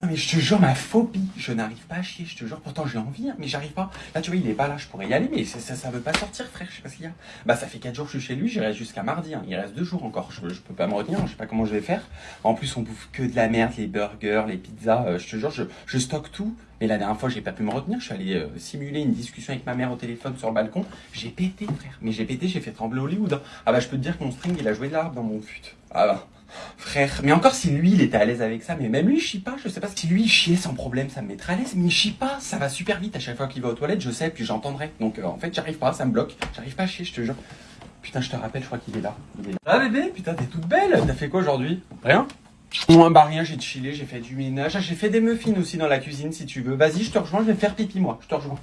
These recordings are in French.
Non mais je te jure, ma phobie, je n'arrive pas à chier, je te jure, pourtant j'ai envie, hein, mais j'arrive pas. Là tu vois, il est pas là, je pourrais y aller, mais ça, ça, veut pas sortir frère, je sais pas ce qu'il y a. Bah ça fait 4 jours que je suis chez lui, j'irai jusqu'à mardi, hein. il reste 2 jours encore, je, peux pas me retenir, je sais pas comment je vais faire. En plus on bouffe que de la merde, les burgers, les pizzas, euh, je te jure, je, je stocke tout. Mais la dernière fois, j'ai pas pu me retenir. Je suis allé euh, simuler une discussion avec ma mère au téléphone sur le balcon. J'ai pété, frère. Mais j'ai pété, j'ai fait trembler Hollywood. hein. Ah bah, je peux te dire que mon string, il a joué de l'arbre dans mon fut. Ah bah, frère. Mais encore, si lui, il était à l'aise avec ça, mais même lui, il chie pas. Je sais pas si lui, il chiait sans problème, ça me mettrait à l'aise. Mais il chie pas. Ça va super vite. À chaque fois qu'il va aux toilettes, je sais, puis j'entendrai. Donc, euh, en fait, j'arrive pas, ça me bloque. J'arrive pas à chier, je te jure. Putain, je te rappelle, je crois qu'il est là. Il est là. Ah bébé, putain, t'es toute belle. T'as fait quoi aujourd'hui? Rien moi, bah rien, j'ai chillé, j'ai fait du ménage. Ah, j'ai fait des muffins aussi dans la cuisine si tu veux. Vas-y, je te rejoins, je vais faire pipi moi. Je te rejoins.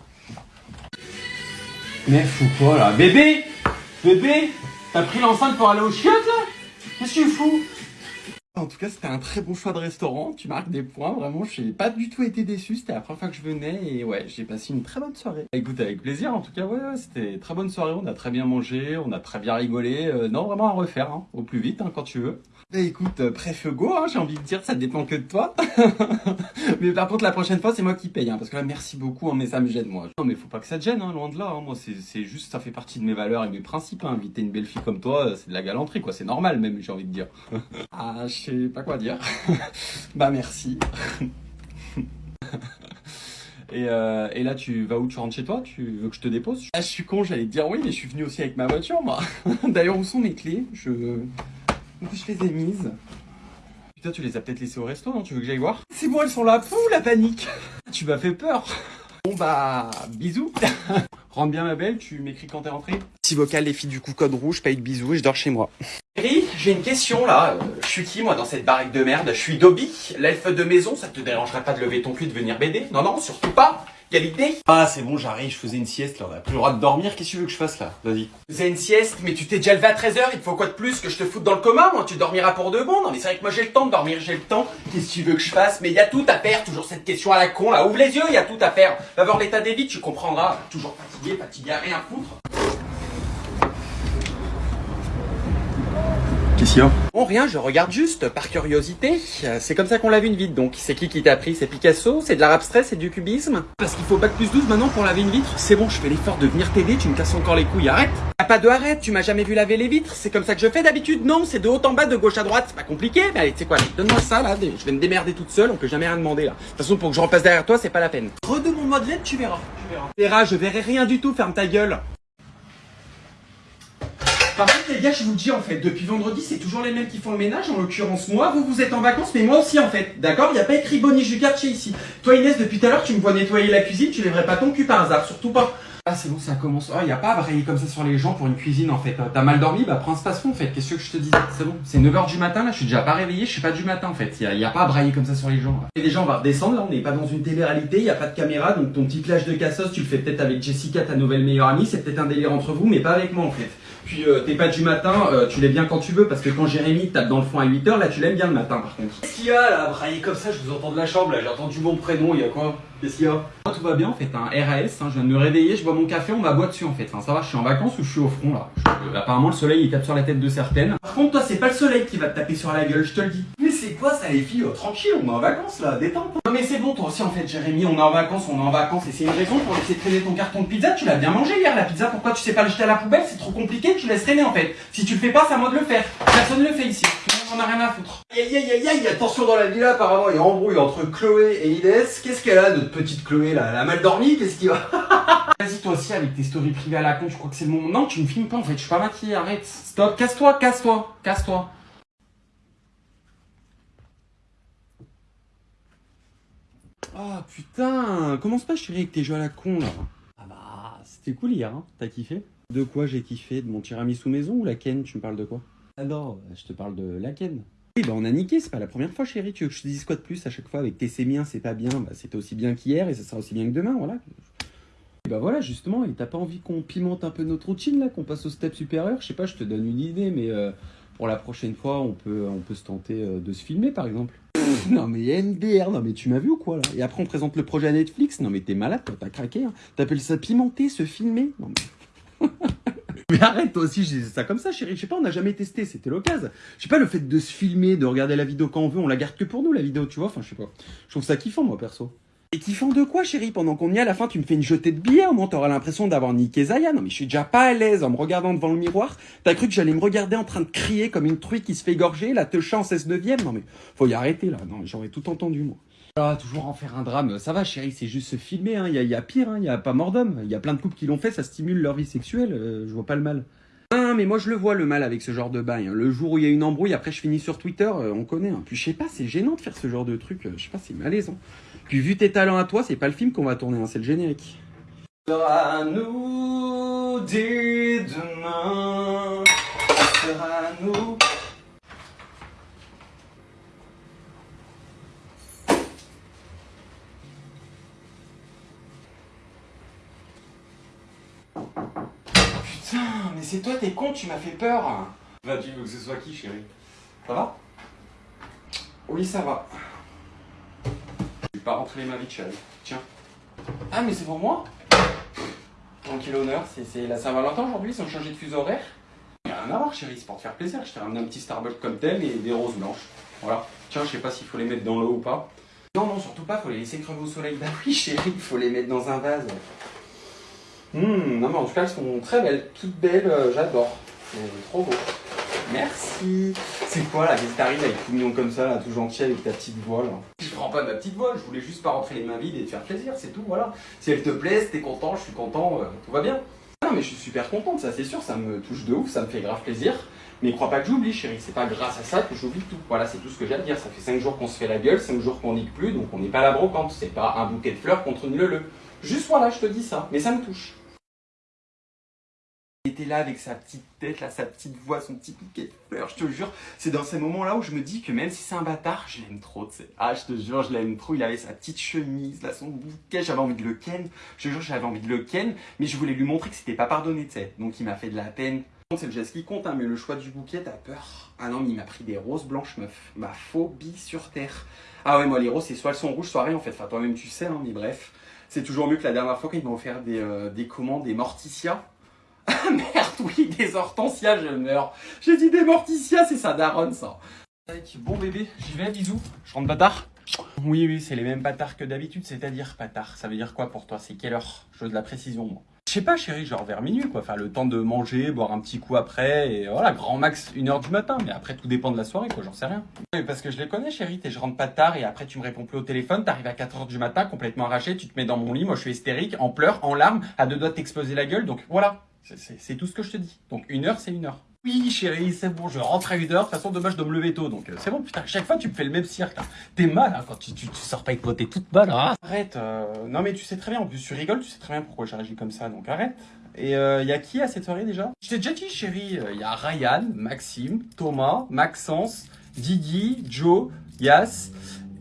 Mais fous quoi là Bébé Bébé T'as pris l'enceinte pour aller au chiottes là? Qu'est-ce que tu fous? En tout cas, c'était un très bon choix de restaurant. Tu marques des points, vraiment. J'ai pas du tout été déçu. C'était la première fois que je venais et ouais, j'ai passé une très bonne soirée. Écoute, avec plaisir. En tout cas, ouais, ouais, c'était très bonne soirée. On a très bien mangé, on a très bien rigolé. Euh, non, vraiment à refaire, hein, au plus vite hein, quand tu veux. Bah écoute, euh, préf go, hein, j'ai envie de dire, ça dépend que de toi. mais par contre, la prochaine fois, c'est moi qui paye, hein, parce que là, merci beaucoup, hein, mais ça me gêne, moi. Non, mais faut pas que ça te gêne, hein, loin de là. Moi, c'est juste, ça fait partie de mes valeurs et mes principes. Inviter une belle fille comme toi, euh, c'est de la galanterie, quoi. C'est normal, même, j'ai envie de dire. ah, je sais pas quoi dire. bah merci. Et, euh, et là, tu vas où Tu rentres chez toi? Tu veux que je te dépose? Ah, je suis con, j'allais te dire oui, mais je suis venu aussi avec ma voiture, moi. D'ailleurs, où sont mes clés? Je. Où je les ai mises Putain, tu les as peut-être laissées au resto, non? Tu veux que j'aille voir? C'est bon, elles sont là. Pouh, la panique Tu m'as fait peur. Bon bah, bisous. Rentre bien ma belle, tu m'écris quand t'es rentrée. Si vocal, les filles du coup code rouge, paye de bisous et je dors chez moi. Chérie, j'ai une question là. Euh, Je suis qui moi dans cette baraque de merde? Je suis Dobby, l'elfe de maison, ça te dérangerait pas de lever ton cul de venir m'aider? Non, non, surtout pas Quelle idée Ah c'est bon, j'arrive, je faisais une sieste là, on a plus le droit de dormir, qu'est-ce que tu veux que je fasse là? Vas-y. Faisais une sieste, mais tu t'es déjà levé à 13h, il te faut quoi de plus que je te foute dans le coma moi? Tu dormiras pour de bon Non mais c'est vrai que moi j'ai le temps de dormir, j'ai le temps. Qu'est-ce que tu veux que je fasse? Mais il y a tout à faire, toujours cette question à la con là. Ouvre les yeux, il y a tout à faire. Va voir l'état des vies, tu comprendras. Toujours fatigué, fatigué à rien foutre. Bon, rien, je regarde juste, par curiosité. C'est comme ça qu'on lave une vitre, donc. C'est qui qui t'a appris C'est Picasso? C'est de l'art abstrait C'est du cubisme? Parce qu'il faut bac plus 12 maintenant pour laver une vitre. C'est bon, je fais l'effort de venir t'aider, tu me casses encore les couilles, arrête. Y'a pas de arrête, tu m'as jamais vu laver les vitres. C'est comme ça que je fais d'habitude. Non, c'est de haut en bas, de gauche à droite, c'est pas compliqué, mais allez, tu sais quoi, donne-moi ça, là, je vais me démerder toute seule, on peut jamais rien demander, là. De toute façon, pour que je repasse derrière toi, c'est pas la peine. Redemande-moi de l'aide, tu verras, tu verras. Tu verras, je verrai rien du tout, ferme ta gueule par contre, les gars, je vous le dis en fait, depuis vendredi, c'est toujours les mêmes qui font le ménage. En l'occurrence, moi, vous, vous êtes en vacances, mais moi aussi en fait. D'accord? Il n'y a pas écrit Bonnie du quartier ici. Toi, Inès, depuis tout à l'heure, tu me vois nettoyer la cuisine, tu lèverais pas ton cul par hasard, surtout pas. Ah, c'est bon, ça commence. Il n'y a pas à brailler comme ça sur les gens pour une cuisine en fait. T'as mal dormi? Bah, prends un space en fait. Qu'est-ce que je te dis C'est bon, c'est 9h du matin là, je suis déjà pas réveillé, je suis pas du matin en fait. N'y a, y a pas à brailler comme ça sur les gens. Et déjà, on va redescendre là, on n'est pas dans une télé-réalité, n'y a pas de caméra, donc ton petit plage de cassos, tu le fais peut-être avec Jessica, ta nouvelle meilleure amie, c'est peut-être un délire entre vous, mais pas avec moi en fait. Puis euh, tes pas du matin, euh, tu l'aimes bien quand tu veux, parce que quand Jérémy tape dans le fond à 8h, là tu l'aimes bien le matin par contre. Qu'est-ce qu'il y a là, brailler comme ça, je vous entends de la chambre là, j'ai entendu mon prénom, il y a quoi? Qu'est-ce qu'il y a? Moi, Tout va bien en fait, un RAS, hein, je viens de me réveiller, je bois mon café, on va boire dessus en fait. Ça va, je suis en vacances ou je suis au front là? Je- euh, Apparemment le soleil il tape sur la tête de certaines. Par contre toi c'est pas le soleil qui va te taper sur la gueule, je te le dis. C'est quoi ça les filles Oh, Tranquille, on est en vacances là, détente. Non mais c'est bon toi aussi en fait Jérémy, on est en vacances, on est en vacances et c'est une raison pour laisser traîner ton carton de pizza, tu l'as bien mangé hier la pizza, pourquoi tu sais pas le jeter à la poubelle C'est trop compliqué, tu laisses traîner en fait. Si tu le fais pas, c'est à moi de le faire. Personne ne le fait ici, tout le monde en a rien à foutre. Aïe aïe aïe aïe, attention dans la villa apparemment, il y a embrouille entre Chloé et Inès. Qu'est-ce qu'elle a notre petite Chloé là? Elle a mal dormi Qu'est-ce qui va? Vas-y toi aussi avec tes stories privées à la con, je crois que c'est le moment. Non, tu me filmes pas en fait, je suis pas maquillée, arrête. Stop, casse-toi, casse-toi, casse-toi. Ah putain, commence pas chérie avec tes jeux à la con là? Ah bah, c'était cool hier, hein T'as kiffé? De quoi j'ai kiffé? De mon tiramisu maison ou la ken? Tu me parles de quoi? Ah non, je te parle de la ken. Oui, bah on a niqué, c'est pas la première fois chérie, tu veux que je te dise quoi de plus à chaque fois avec tes c'est bien, c'est pas bien, bah c'était aussi bien qu'hier et ça sera aussi bien que demain, voilà. Et bah voilà, justement, et t'as pas envie qu'on pimente un peu notre routine là, qu'on passe au step supérieur? Je sais pas, je te donne une idée, mais euh, pour la prochaine fois, on peut, on peut se tenter euh, de se filmer par exemple. Non mais NDR, non mais tu m'as vu ou quoi là? Et après on présente le projet à Netflix Non mais t'es malade, t'as craqué. Hein. T'appelles ça pimenter, se filmer? Non mais... Mais arrête, toi aussi, je ça comme ça, chérie. Je sais pas, on n'a jamais testé, c'était l'occasion. Je sais pas, le fait de se filmer, de regarder la vidéo quand on veut, on la garde que pour nous, la vidéo, tu vois. Enfin, je sais pas. Je trouve ça kiffant, moi, perso. Et kiffant de quoi, chérie Pendant qu'on y est, à la fin, tu me fais une jetée de billets, au moins t'auras l'impression d'avoir niqué Zaya. Non, mais je suis déjà pas à l'aise en me regardant devant le miroir. T'as cru que j'allais me regarder en train de crier comme une truie qui se fait égorger, la te en 16 neuvième Non, mais faut y arrêter, là. Non, j'aurais tout entendu, moi. Ah, toujours en faire un drame. Ça va, chérie, c'est juste se filmer, hein. Il y a pire, hein. Il y a pas mort d'homme. Il y a plein de couples qui l'ont fait, ça stimule leur vie sexuelle. Euh, je vois pas le mal. Ah, mais moi je le vois le mal avec ce genre de bail. hein. Le jour où il y a une embrouille, après je finis sur Twitter, euh, on connaît. hein. Puis je sais pas, c'est gênant de faire ce genre de truc. euh, Je sais pas, c'est malaisant. Puis vu tes talents à toi, c'est pas le film qu'on va tourner, hein, c'est le générique. Sera nous dès demain. Sera nous. Putain, mais c'est toi, t'es con, tu m'as fait peur. Bah, tu veux que ce soit qui, chérie? Ça va? Oui, ça va. Je vais pas rentrer ma vie de chérie. Tiens. Ah, mais c'est pour moi? Tranquille honneur, c'est- la Saint-Valentin aujourd'hui, ils ont changé de fuseau horaire. Y a rien à voir, chérie, c'est pour te faire plaisir. Je t'ai ramené un petit Starbucks comme tel et des roses blanches. Voilà. Tiens, je sais pas s'il faut les mettre dans l'eau ou pas. Non, non, surtout pas, faut les laisser crever au soleil. Bah oui, chérie, il faut les mettre dans un vase. Hum, non, mais en tout cas, elles sont très belles, toutes belles, euh, j'adore. C'est trop beau. Merci. C'est quoi là, qu'est-ce qui t'arrive avec tout mignon comme ça, là, tout gentil avec ta petite voix là Je prends pas ma petite voix, je voulais juste pas rentrer les mains vides et te faire plaisir, c'est tout, voilà. Si elle te plaît, si t'es content, je suis content, euh, tout va bien. Non mais je suis super contente, ça c'est sûr, ça me touche de ouf, ça me fait grave plaisir. Mais crois pas que j'oublie chérie, c'est pas grâce à ça que j'oublie tout. Voilà, c'est tout ce que j'ai à te dire. Ça fait 5 jours qu'on se fait la gueule, 5 jours qu'on nique plus, donc on n'est pas à la brocante. C'est pas un bouquet de fleurs contre une leu Juste voilà, je te dis ça, mais ça me touche. Il était là avec sa petite tête, là, sa petite voix, son petit bouquet de fleurs, je te jure. C'est dans ces moments-là où je me dis que même si c'est un bâtard, je l'aime trop, tu sais. Ah, je te jure, je l'aime trop. Il avait sa petite chemise, là, son bouquet, j'avais envie de le ken. Je te jure, j'avais envie de le ken, mais je voulais lui montrer que c'était pas pardonné, tu sais. Donc il m'a fait de la peine. C'est le geste qui compte, hein, mais le choix du bouquet, t'as peur. Ah non, mais il m'a pris des roses blanches, meuf. Ma phobie sur terre. Ah ouais, moi, les roses, c'est soit elles sont rouges, soit rien, en fait. Enfin, toi-même, tu sais, hein, mais bref. C'est toujours mieux que la dernière fois quand il m'a offert des, euh, des commandes, des morticias. Ah merde, oui, des hortensias, je meurs. J'ai dit des morticias, c'est ça, daronne, ça. Bon bébé, j'y vais, bisous. Je rentre bâtard Oui, oui, c'est les mêmes bâtards que d'habitude, c'est-à-dire bâtard. Ça veut dire quoi pour toi? C'est quelle heure? Je veux de la précision, moi. Je sais pas, chérie, genre vers minuit, quoi. Enfin, le temps de manger, boire un petit coup après, et voilà, grand max, une heure du matin. Mais après, tout dépend de la soirée, quoi, j'en sais rien. Oui, parce que je les connais, chérie, t'es je rentre pas tard, et après, tu me réponds plus au téléphone, t'arrives à 4 heures du matin, complètement arraché, tu te mets dans mon lit, moi, je suis hystérique, en pleurs, en larmes, à deux doigts de t'exploser la gueule, donc voilà. C'est tout ce que je te dis. Donc, une heure, c'est une heure. Oui, chérie, c'est bon, je rentre à une heure. De toute façon, demain, je dois me lever tôt. Donc, euh, c'est bon, putain, à chaque fois, tu me fais le même cirque. là. T'es mal, hein, quand tu, tu, tu sors pas avec t'es toute mal. Hein. Arrête. euh, Non, mais tu sais très bien, en plus, tu rigoles, tu sais très bien pourquoi j'ai réagi comme ça. Donc, arrête. Et il y a qui à cette soirée déjà? Je t'ai déjà dit, chérie, il y a Ryan, Maxime, Thomas, Maxence, Didi, Joe, Yas.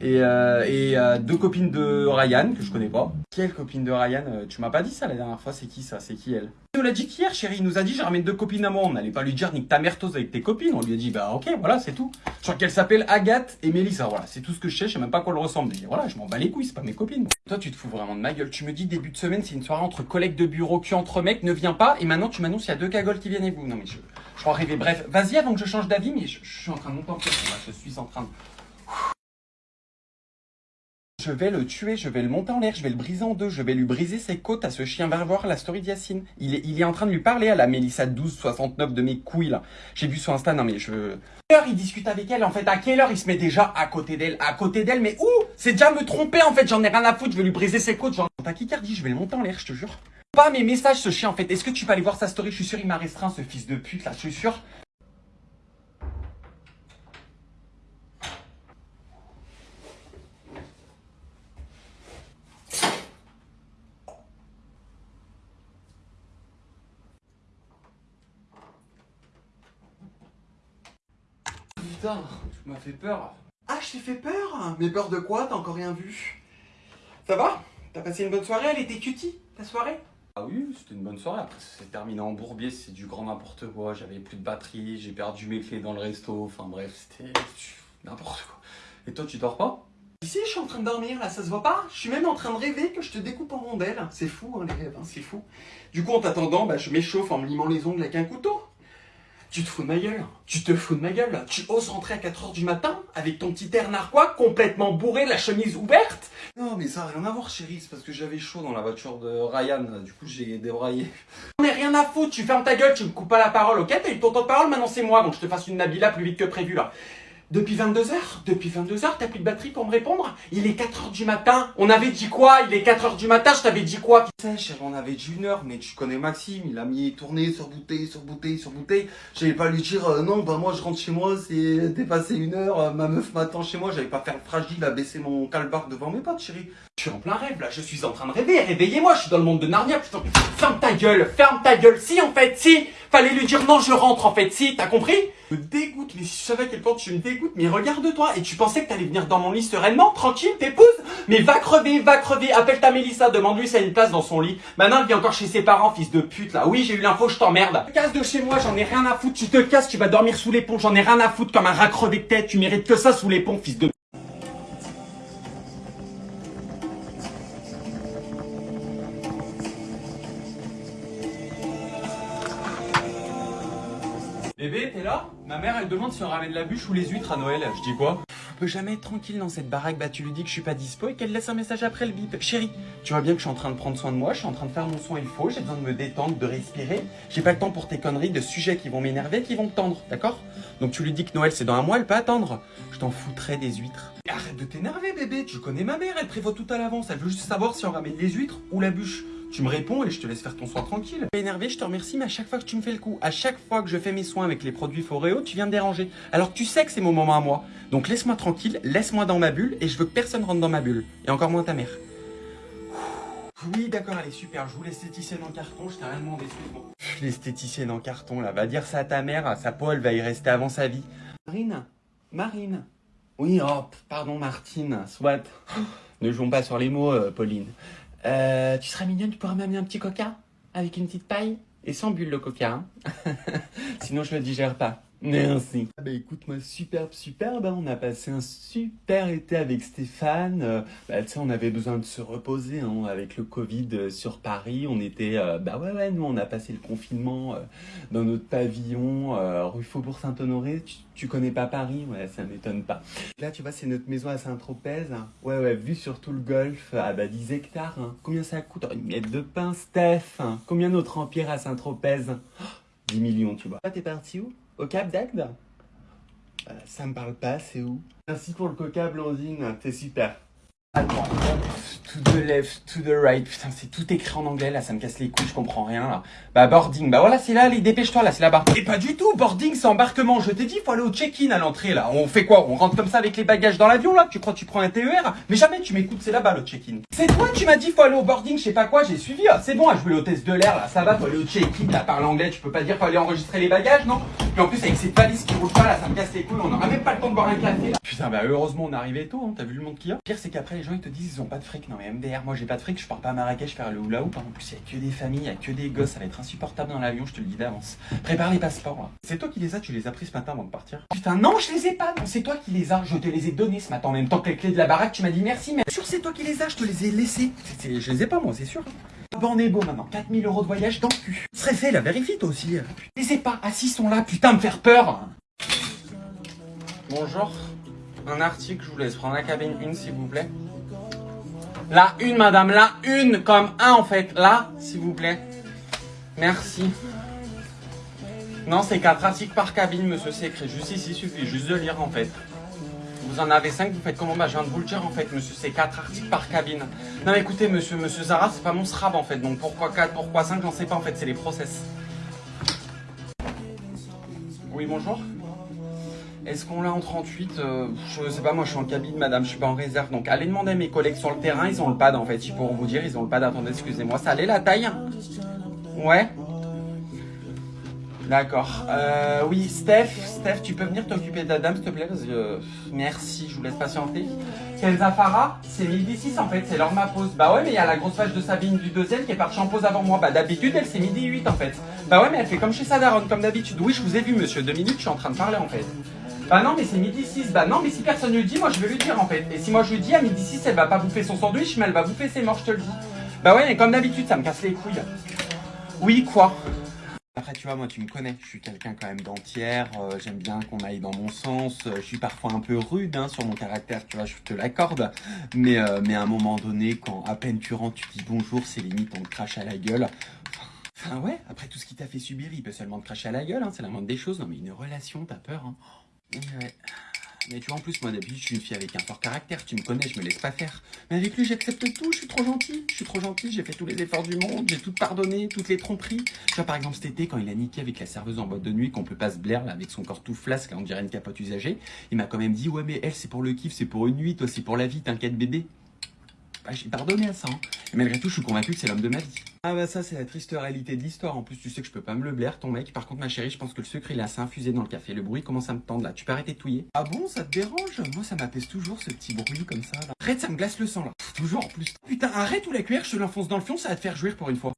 Et, euh, et euh, deux copines de Ryan que je connais pas. Quelle copine de Ryan Euh, Tu m'as pas dit ça la dernière fois, c'est qui ça? C'est qui elle? Il nous l'a dit qu'hier, chérie. Il nous a dit, j'ai ramené deux copines à moi. On n'allait pas lui dire nique ta mère avec tes copines. On lui a dit, bah ok, voilà, c'est tout. Je crois qu'elle s'appelle Agathe et Mélissa. Voilà, c'est tout ce que je sais. Je sais même pas quoi elle ressemble. Mais voilà, je m'en bats les couilles, c'est pas mes copines. Toi, tu te fous vraiment de ma gueule. Tu me dis, début de semaine, c'est une soirée entre collègues de bureau, cul entre mecs, ne viens pas. Et maintenant, tu m'annonces, il y a deux cagoles qui viennent et vous. Non, mais je, je crois rêver. Bref, vas-y avant que je change d'avis, mais je, je suis en train de monter en. Je suis en train. Je vais le tuer, je vais le monter en l'air, je vais le briser en deux, je vais lui briser ses côtes à ce chien. Va voir la story d'Yacine. Il est, en train de lui parler à la Mélissa 1269 de mes couilles là. J'ai vu sur Insta, non mais je... Quelle heure il discute avec elle en fait? À quelle heure il se met déjà à côté d'elle? À côté d'elle, mais où? C'est déjà me tromper en fait, j'en ai rien à foutre, je vais lui briser ses côtes. Genre, tachycardie, je vais le monter en l'air, je te jure. Pas mes messages ce chien en fait. Est-ce que tu vas aller voir sa story? Je suis sûr il m'a restreint ce fils de pute là, je suis sûr. Putain, tu m'as fait peur. Ah, je t'ai fait peur Mais peur de quoi T'as encore rien vu Ça va T'as passé une bonne soirée Elle était cutie, ta soirée Ah oui, c'était une bonne soirée. Après, ça s'est terminé en bourbier, c'est du grand n'importe quoi. J'avais plus de batterie, j'ai perdu mes clés dans le resto. Enfin bref, c'était n'importe quoi. Et toi, tu dors pas Ici, je suis en train de dormir, là, ça se voit pas Je suis même en train de rêver que je te découpe en rondelles. C'est fou, hein, les rêves, hein, c'est fou. Du coup, en t'attendant, bah, je m'échauffe en me limant les ongles avec un couteau. Tu te fous de ma gueule Tu te fous de ma gueule Tu oses rentrer à 4h du matin avec ton petit air narquois complètement bourré, la chemise ouverte? Non mais ça n'a rien à voir chérie, c'est parce que j'avais chaud dans la voiture de Ryan, du coup j'ai débraillé. On ai rien à foutre, tu fermes ta gueule, tu me coupes pas la parole, ok? T'as eu ton temps de parole, maintenant c'est moi, donc je te fasse une Nabila plus vite que prévu là. Depuis 22h Depuis 22h, t'as plus de batterie pour me répondre Il est 4h du matin. On avait dit quoi? Il est 4h du matin, je t'avais dit quoi? Tu sais, chérie, on avait dit une heure, mais tu connais Maxime, il a mis tourné sur bouteille, sur bouteille, sur bouteille. J'allais pas lui dire, euh, non, bah moi je rentre chez moi, c'est dépassé une heure, euh, ma meuf m'attend chez moi, j'allais pas faire le fragile à baisser mon calbar devant mes potes, chérie. Je suis en plein rêve là, je suis en train de rêver, réveillez-moi, je suis dans le monde de Narnia, putain. Ferme ta gueule, ferme ta gueule. Si en fait, si, fallait lui dire non, je rentre en fait, si, t'as compris? Me dégoûte, mais si je savais à quel point tu me dégoûtes, mais regarde-toi, et tu pensais que t'allais venir dans mon lit sereinement, tranquille, t'épouses? Mais va crever, va crever, appelle ta Mélissa, demande-lui si elle a une place dans son lit. Maintenant, elle vit encore chez ses parents, fils de pute là. Oui, j'ai eu l'info, je t'emmerde. Casse de chez moi, j'en ai rien à foutre, tu te casses, tu vas dormir sous les ponts, j'en ai rien à foutre comme un rat crevé de tête, tu mérites que ça sous les ponts, fils de elle demande si on ramène la bûche ou les huîtres à Noël. Je dis quoi? On peut jamais être tranquille dans cette baraque. Bah, tu lui dis que je suis pas dispo et qu'elle laisse un message après le bip. Chérie, tu vois bien que je suis en train de prendre soin de moi, je suis en train de faire mon soin il faut, j'ai besoin de me détendre, de respirer. J'ai pas le temps pour tes conneries de sujets qui vont m'énerver, qui vont me tendre, d'accord? Donc tu lui dis que Noël c'est dans un mois, elle peut attendre. Je t'en foutrais des huîtres. Arrête de t'énerver, bébé. Tu connais ma mère, elle prévoit tout à l'avance. Elle veut juste savoir si on ramène les huîtres ou la bûche. Tu me réponds et je te laisse faire ton soin tranquille. Énervé, je te remercie, mais à chaque fois que tu me fais le coup, à chaque fois que je fais mes soins avec les produits Foreo, tu viens me déranger. Alors tu sais que c'est mon moment à moi. Donc laisse-moi tranquille, laisse-moi dans ma bulle et je veux que personne rentre dans ma bulle. Et encore moins ta mère. Oui, d'accord, est super. Je vous l'esthéticienne en carton, je t'ai rien demandé, excuse-moi. L'esthéticienne en carton, là, va dire ça à ta mère, sa peau, elle va y rester avant sa vie. Marine Marine Oui, oh, pardon, Martine, soit. Ne jouons pas sur les mots, euh, Pauline. Euh, tu serais mignonne, tu pourrais m'amener un petit coca Avec une petite paille Et sans bulle le coca, hein Sinon je le digère pas. Merci. Ah bah écoute moi superbe, superbe, hein. on a passé un super été avec Stéphane. Euh, bah tu sais on avait besoin de se reposer hein. avec le Covid euh, sur Paris. On était, euh, bah ouais ouais, nous on a passé le confinement euh, dans notre pavillon rue Faubourg Saint-Honoré. Tu, tu connais pas Paris? Ouais ça m'étonne pas. Là tu vois c'est notre maison à Saint-Tropez. hein. Ouais ouais, vue sur tout le golfe, ah bah 10 hectares. Combien ça coûte? Une miette de pain Steph. Combien notre empire à Saint-Tropez? Oh, 10 millions tu vois. Ah t'es parti où? Au Cap d'Agde euh, ça me parle pas, c'est où? Merci pour le coca, Blandine, t'es super. Attends, to the left, to the right, putain, c'est tout écrit en anglais là, ça me casse les couilles, je comprends rien là. Bah, boarding, bah voilà, c'est là, allez, dépêche-toi là, c'est là-bas. Et pas du tout, boarding, c'est embarquement, je t'ai dit, faut aller au check-in à l'entrée là. On fait quoi? On rentre comme ça avec les bagages dans l'avion là? Tu crois que tu prends un TER Mais jamais tu m'écoutes, c'est là-bas le check-in. C'est toi qui m'as dit, faut aller au boarding, je sais pas quoi, j'ai suivi, ah, c'est bon, à jouer l'hôtesse de l'air là, ça va, faut aller au check-in, là, parle anglais, tu peux pas dire, faut aller enregistrer les bagages, non? Puis en plus, avec cette valise qui roule pas là, ça me casse les couilles, on aura même pas le temps de boire un café. Putain, bah heureusement, on est arrivé tôt, hein, t'as vu le monde qu'il a? C'est qu'après, gens ils te disent, ils ont pas de fric. Non, mais MDR, moi j'ai pas de fric, je pars pas à Marrakech faire le hula hoop. En plus, il y a que des familles, il y a que des gosses, ça va être insupportable dans l'avion, je te le dis d'avance. Prépare les passeports là. C'est toi qui les as, tu les as pris ce matin avant de partir Putain, non, je les ai pas, non, c'est toi qui les as, je te les ai donnés ce matin en même temps que les clés de la baraque, tu m'as dit merci, mais sûr, c'est toi qui les as, je te les ai laissés. Je les ai pas, moi, c'est sûr. Bah on est beau maintenant, 4000 euros de voyage dans le cul. Serait fait, la vérifie toi aussi. Je les ai pas, assis sont là, putain, me faire peur. Bonjour. Un article, je vous laisse prendre la cabine une s'il vous plaît. La une, madame, la une, comme un en fait. Là, s'il vous plaît. Merci. Non, c'est quatre articles par cabine, monsieur. C'est écrit juste ici, il suffit juste de lire en fait. Vous en avez cinq, vous faites comment? Bah, je viens de vous le dire en fait, monsieur. C'est quatre articles par cabine. Non, mais écoutez, monsieur, monsieur Zara, c'est pas mon SRAB en fait. Donc pourquoi 4, pourquoi 5, j'en sais pas en fait, c'est les process. Oui, bonjour. Est-ce qu'on l'a en 38 euh, Je sais pas, moi je suis en cabine, madame, je suis pas en réserve. Donc allez demander à mes collègues sur le terrain, ils ont le pad en fait. Ils pourront vous dire, ils ont le pad. Attendez, excusez-moi, ça allait la taille Ouais D'accord. Euh, oui, Steph, Steph, tu peux venir t'occuper de la dame, s'il te plaît euh, Merci, je vous laisse patienter. Kenza Farah, c'est 1006 en fait, c'est l'heure ma pause. Bah ouais, mais il y a la grosse vache de Sabine du deuxième qui est partie en pause avant moi. Bah d'habitude, elle c'est midi 8 en fait. Bah ouais, mais elle fait comme chez sa daronne, comme d'habitude. Oui, je vous ai vu, monsieur. Deux minutes, je suis en train de parler en fait. Bah non, mais c'est midi 6. Bah non, mais si personne ne le dit, moi je vais lui dire en fait. Et si moi je lui dis à midi 6, elle va pas bouffer son sandwich, mais elle va bouffer ses morts, je te le dis. Bah ouais, mais comme d'habitude, ça me casse les couilles. Oui, quoi Après, tu vois, moi, tu me connais. Je suis quelqu'un quand même d'entière. euh, J'aime bien qu'on aille dans mon sens. euh, je suis parfois un peu rude hein, sur mon caractère, tu vois, je te l'accorde. Mais, euh, mais à un moment donné, quand à peine tu rentres, tu dis bonjour, c'est limite, on te crache à la gueule. Enfin, ouais, après tout ce qu'il t'a fait subir, il peut seulement te cracher à la gueule. hein, c'est la moindre des choses. Non, mais une relation, t'as peur. Hein. Mais tu vois, en plus, moi d'habitude, je suis une fille avec un fort caractère. Tu me connais, je me laisse pas faire. Mais avec lui, j'accepte tout. Je suis trop gentil. Je suis trop gentil. J'ai fait tous les efforts du monde. J'ai tout pardonné, toutes les tromperies. Tu vois, par exemple, cet été, quand il a niqué avec la serveuse en boîte de nuit, qu'on peut pas se blaire, avec son corps tout flasque, on dirait une capote usagée, il m'a quand même dit Ouais, mais elle, c'est pour le kiff, c'est pour une nuit. Toi, c'est pour la vie. T'inquiète, bébé. Bah, j'ai pardonné à ça. hein. Et malgré tout, je suis convaincu que c'est l'homme de ma vie. Ah bah ça, c'est la triste réalité de l'histoire. En plus, tu sais que je peux pas me le blaire, ton mec. Par contre, ma chérie, je pense que le secret, il a assez infusé dans le café. Le bruit commence à me tendre là. Tu peux arrêter de touiller Ah bon, ça te dérange? Moi, ça m'apaise toujours, ce petit bruit comme ça. Là. Arrête, ça me glace le sang là. Toujours en plus. Putain, arrête ou la cuillère, je te l'enfonce dans le fion, ça va te faire jouir pour une fois.